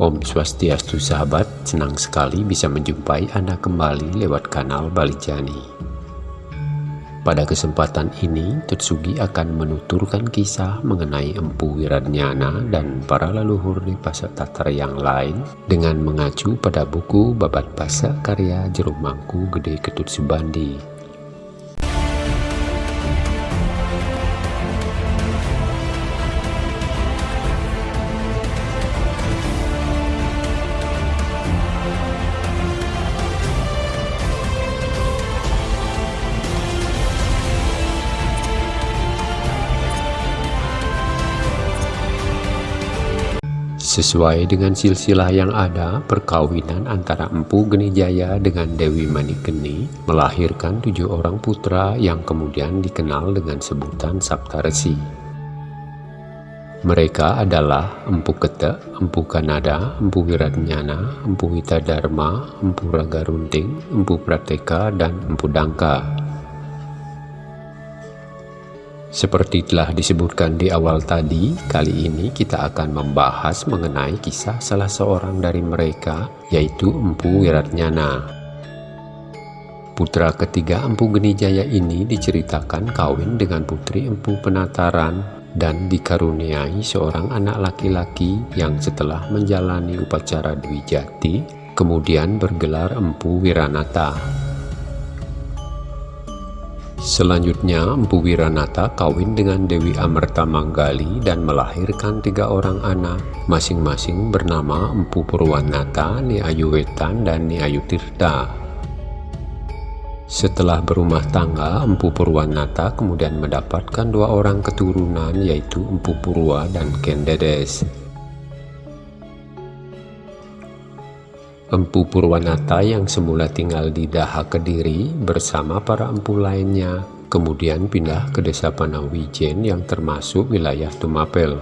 Om Swastiastu sahabat, senang sekali bisa menjumpai Anda kembali lewat kanal Balijani. Pada kesempatan ini, Tetsugi akan menuturkan kisah mengenai Empu Wiradnyana dan para leluhur di Pasak Tatar yang lain dengan mengacu pada buku Babat Pasak karya Jerumangku Gede Ketut Subandi Sesuai dengan silsilah yang ada, perkawinan antara Empu Geni Jaya dengan Dewi Manikeni melahirkan tujuh orang putra yang kemudian dikenal dengan sebutan Saptaresi. Mereka adalah Empu Kete, Empu Kanada, Empu Wiratnyana, Empu Witadharma, Empu Raga Runting, Empu Prateka, dan Empu Dangka. Seperti telah disebutkan di awal tadi, kali ini kita akan membahas mengenai kisah salah seorang dari mereka, yaitu Empu Wiratnyana. Putra ketiga Empu Genijaya ini diceritakan kawin dengan putri Empu Penataran dan dikaruniai seorang anak laki-laki yang setelah menjalani upacara Dwi Jati, kemudian bergelar Empu Wiranata. Selanjutnya, Empu Wiranata kawin dengan Dewi Amerta Manggali dan melahirkan tiga orang anak, masing-masing bernama Empu Purwanata, Ni Wetan, dan Ni Tirta. Setelah berumah tangga, Empu Purwanata kemudian mendapatkan dua orang keturunan yaitu Empu Purwa dan Kendedes. Empu Purwanata yang semula tinggal di Daha Kediri bersama para empu lainnya, kemudian pindah ke desa Panawijen yang termasuk wilayah Tumapel.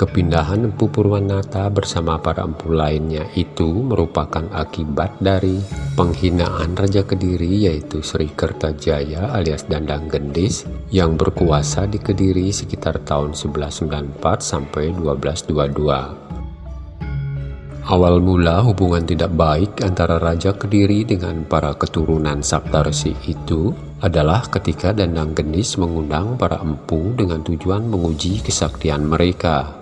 Kepindahan Empu Purwanata bersama para empu lainnya itu merupakan akibat dari penghinaan Raja Kediri yaitu Sri Kertajaya alias Dandang Gendis yang berkuasa di Kediri sekitar tahun 1194 sampai 1222. Awal mula hubungan tidak baik antara Raja Kediri dengan para keturunan Saptarsi itu adalah ketika Dandang Gendis mengundang para empu dengan tujuan menguji kesaktian mereka.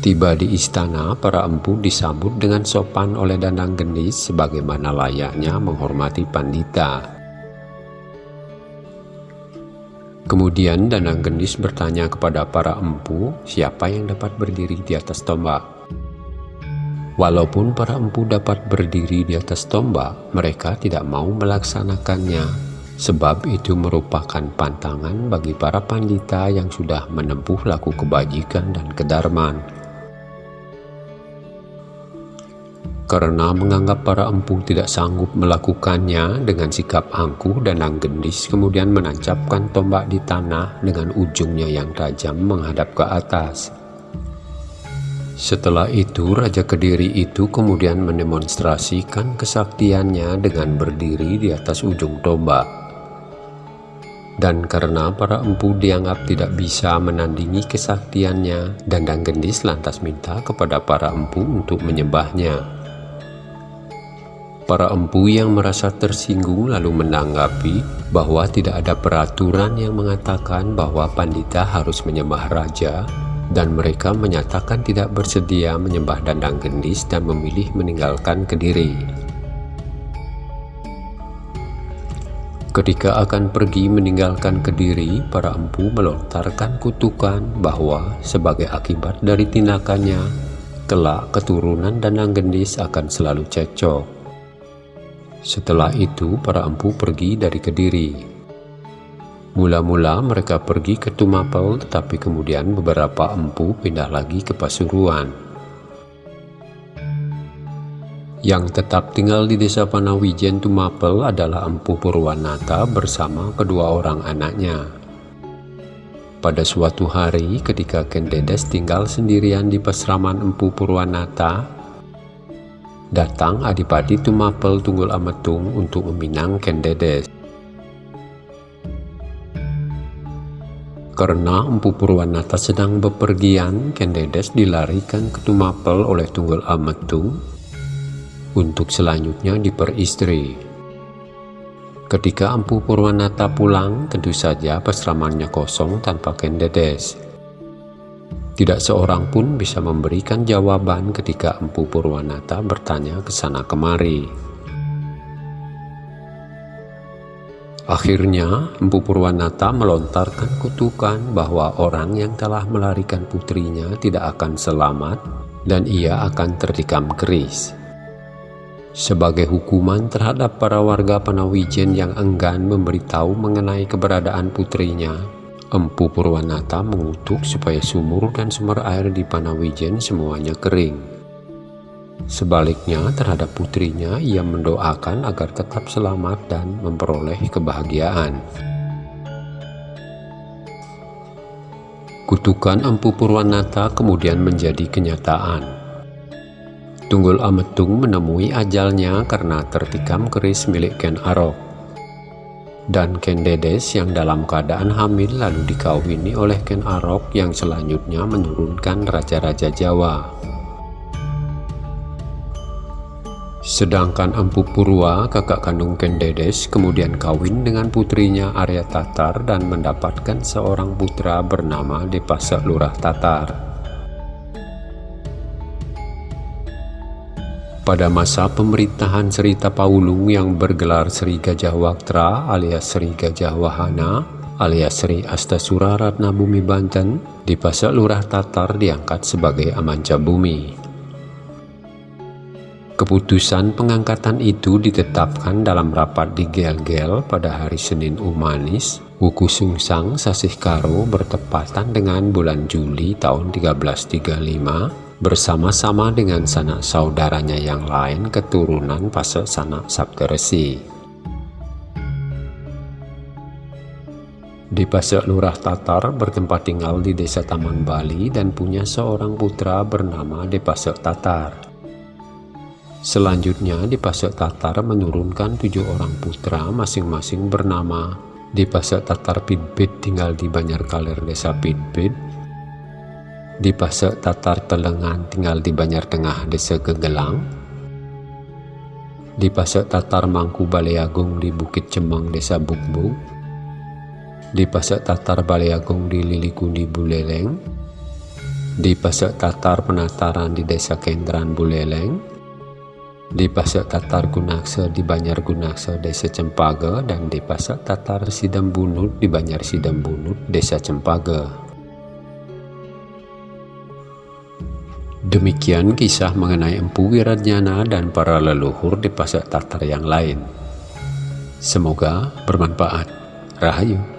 Tiba di istana, para empu disambut dengan sopan oleh Dandang Gendis sebagaimana layaknya menghormati pandita. Kemudian Dandang Gendis bertanya kepada para empu siapa yang dapat berdiri di atas tombak. Walaupun para empu dapat berdiri di atas tombak, mereka tidak mau melaksanakannya, sebab itu merupakan pantangan bagi para pandita yang sudah menempuh laku kebajikan dan kedarman. Karena menganggap para empu tidak sanggup melakukannya dengan sikap angkuh dan anggendis kemudian menancapkan tombak di tanah dengan ujungnya yang tajam menghadap ke atas. Setelah itu, Raja Kediri itu kemudian mendemonstrasikan kesaktiannya dengan berdiri di atas ujung tombak. Dan karena para empu dianggap tidak bisa menandingi kesaktiannya, Dandang Gendis lantas minta kepada para empu untuk menyembahnya. Para empu yang merasa tersinggung lalu menanggapi bahwa tidak ada peraturan yang mengatakan bahwa pandita harus menyembah raja dan mereka menyatakan tidak bersedia menyembah dandang gendis dan memilih meninggalkan Kediri. Ketika akan pergi meninggalkan Kediri, para empu melontarkan kutukan bahwa sebagai akibat dari tindakannya, kelak keturunan dandang gendis akan selalu cecok. Setelah itu, para empu pergi dari Kediri. Mula-mula mereka pergi ke Tumapel tetapi kemudian beberapa empu pindah lagi ke Pasuruan. Yang tetap tinggal di desa Panawijen Tumapel adalah Empu Purwanata bersama kedua orang anaknya. Pada suatu hari ketika Kendedes tinggal sendirian di pesraman Empu Purwanata, datang Adipati Tumapel Tunggul Ametung untuk meminang Kendedes. Karena Empu Purwanata sedang bepergian, Kendedes dilarikan ke Tumapel oleh Tunggul Ametung untuk selanjutnya diperistri. Ketika Empu Purwanata pulang, tentu saja pesramannya kosong tanpa Kendedes. Tidak seorang pun bisa memberikan jawaban ketika Empu Purwanata bertanya ke sana kemari. Akhirnya, Empu Purwanata melontarkan kutukan bahwa orang yang telah melarikan putrinya tidak akan selamat dan ia akan tertikam keris. Sebagai hukuman terhadap para warga Panawijen yang enggan memberitahu mengenai keberadaan putrinya, Empu Purwanata mengutuk supaya sumur dan sumber air di Panawijen semuanya kering. Sebaliknya terhadap putrinya ia mendoakan agar tetap selamat dan memperoleh kebahagiaan. Kutukan Empu Purwanata kemudian menjadi kenyataan. Tunggul Ametung menemui ajalnya karena tertikam keris milik Ken Arok. Dan Ken Dedes yang dalam keadaan hamil lalu dikawini oleh Ken Arok yang selanjutnya menurunkan Raja-Raja Jawa. Sedangkan Empu Purwa, kakak kandung Kendedes, kemudian kawin dengan putrinya Arya Tatar dan mendapatkan seorang putra bernama Depasa Lurah Tatar. Pada masa pemerintahan Sri Tapaulung yang bergelar Sri Gajah Waktra alias Sri Gajah Wahana alias Sri Astasura Ratna Bumi Banten, Dipasa Lurah Tatar diangkat sebagai Amanca Bumi. Keputusan pengangkatan itu ditetapkan dalam rapat di Gel-Gel pada hari Senin Umanis, Wuku Sungsang Sasih Karo bertepatan dengan bulan Juli tahun 1335 bersama-sama dengan sanak saudaranya yang lain keturunan Pasek Sanak Sabteresi. Di Pasek Lurah Tatar bertempat tinggal di desa Taman Bali dan punya seorang putra bernama Depasek Tatar. Selanjutnya di Pasek Tatar menurunkan tujuh orang putra masing-masing bernama. Di Pasek Tatar Pidpid tinggal di Kaler Desa di Pasek Tatar Telengan tinggal di Banyar Tengah Desa Gegelang, di Pasek Tatar Mangku Baleagung di Bukit Cemang Desa Bukbuk, di Pasek Tatar Baleagung di Lilikundi Buleleng, di Pasek Tatar Penataran di Desa Kendran Buleleng, di Pasar Tatar Gunaksa di Banjar Gunaksa Desa Cempaka dan di Pasar Tatar Sidam Bunut di Banjar Sidam Bunut Desa Cempaka. Demikian kisah mengenai Empu Wiradjana dan para leluhur di Pasar Tatar yang lain. Semoga bermanfaat. Rahayu.